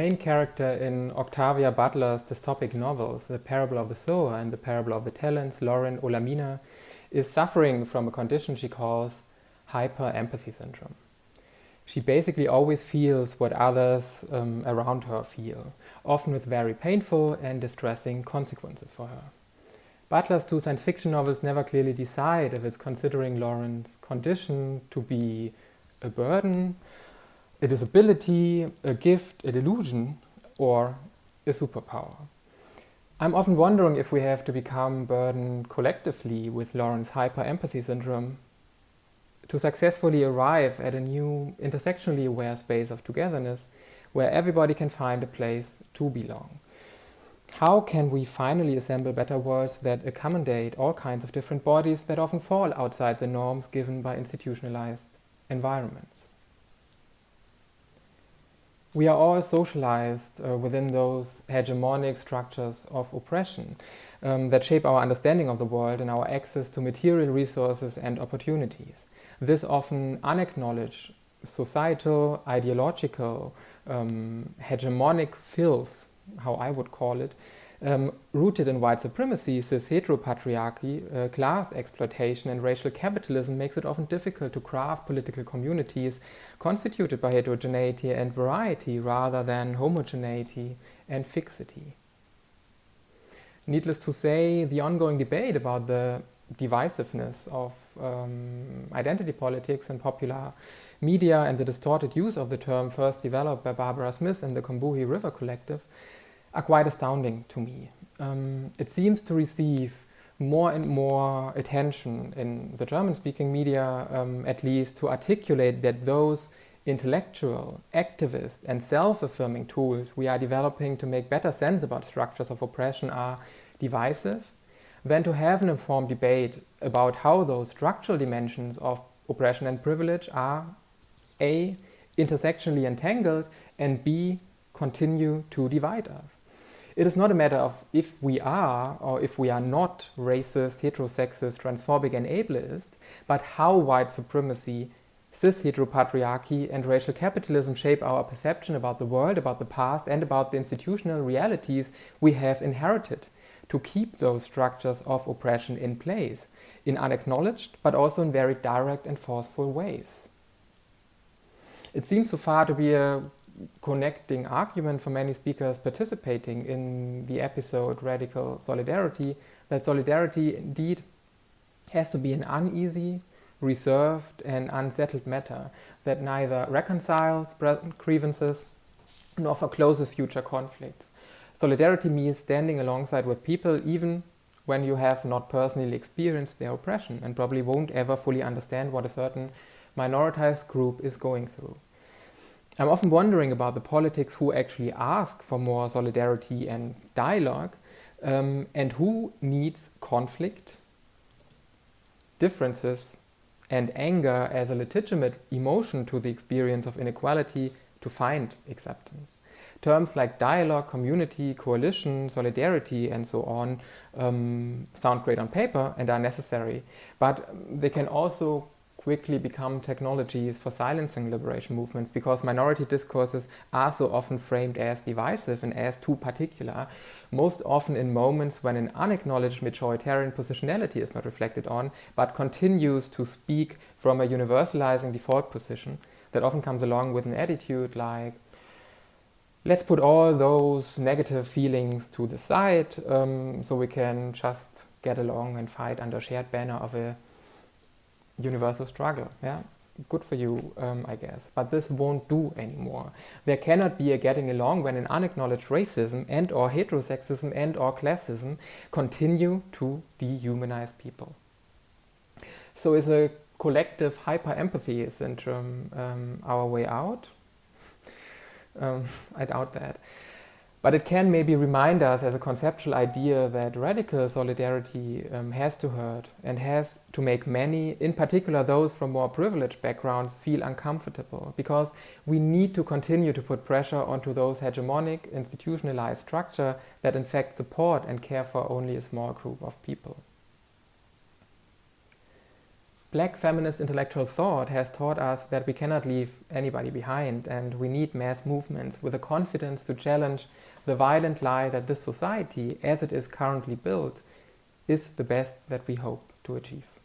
main character in Octavia Butler's dystopic novels, The Parable of the Sower and The Parable of the Talents, Lauren Olamina, is suffering from a condition she calls hyper-empathy syndrome. She basically always feels what others um, around her feel, often with very painful and distressing consequences for her. Butler's two science fiction novels never clearly decide if it's considering Lauren's condition to be a burden a disability, a gift, a delusion, or a superpower. I'm often wondering if we have to become burdened collectively with Lauren's hyper-empathy syndrome to successfully arrive at a new intersectionally aware space of togetherness where everybody can find a place to belong. How can we finally assemble better worlds that accommodate all kinds of different bodies that often fall outside the norms given by institutionalized environments? We are all socialized uh, within those hegemonic structures of oppression um, that shape our understanding of the world and our access to material resources and opportunities. This often unacknowledged societal, ideological, um, hegemonic filth, how I would call it, um, rooted in white supremacy, cis heteropatriarchy, uh, class exploitation and racial capitalism makes it often difficult to craft political communities constituted by heterogeneity and variety rather than homogeneity and fixity. Needless to say, the ongoing debate about the divisiveness of um, identity politics and popular media and the distorted use of the term first developed by Barbara Smith and the Combahee River Collective are quite astounding to me. Um, it seems to receive more and more attention in the German-speaking media, um, at least, to articulate that those intellectual, activist and self-affirming tools we are developing to make better sense about structures of oppression are divisive, than to have an informed debate about how those structural dimensions of oppression and privilege are A. intersectionally entangled and B. continue to divide us. It is not a matter of if we are or if we are not racist, heterosexist, transphobic and ableist, but how white supremacy, cis heteropatriarchy and racial capitalism shape our perception about the world, about the past and about the institutional realities we have inherited to keep those structures of oppression in place in unacknowledged but also in very direct and forceful ways. It seems so far to be a connecting argument for many speakers participating in the episode Radical Solidarity, that solidarity indeed has to be an uneasy, reserved and unsettled matter that neither reconciles present grievances nor forecloses future conflicts. Solidarity means standing alongside with people even when you have not personally experienced their oppression and probably won't ever fully understand what a certain minoritized group is going through. I'm often wondering about the politics who actually ask for more solidarity and dialogue um, and who needs conflict, differences and anger as a legitimate emotion to the experience of inequality to find acceptance. Terms like dialogue, community, coalition, solidarity and so on um, sound great on paper and are necessary, but they can also quickly become technologies for silencing liberation movements because minority discourses are so often framed as divisive and as too particular, most often in moments when an unacknowledged majoritarian positionality is not reflected on, but continues to speak from a universalizing default position that often comes along with an attitude like, let's put all those negative feelings to the side um, so we can just get along and fight under shared banner of a universal struggle. Yeah, good for you, um, I guess. But this won't do anymore. There cannot be a getting along when an unacknowledged racism and or heterosexism and or classism continue to dehumanize people. So is a collective hyper-empathy syndrome um, our way out? um, I doubt that. But it can maybe remind us as a conceptual idea that radical solidarity um, has to hurt and has to make many, in particular those from more privileged backgrounds, feel uncomfortable because we need to continue to put pressure onto those hegemonic, institutionalized structure that in fact support and care for only a small group of people. Black feminist intellectual thought has taught us that we cannot leave anybody behind and we need mass movements with the confidence to challenge the violent lie that this society, as it is currently built, is the best that we hope to achieve.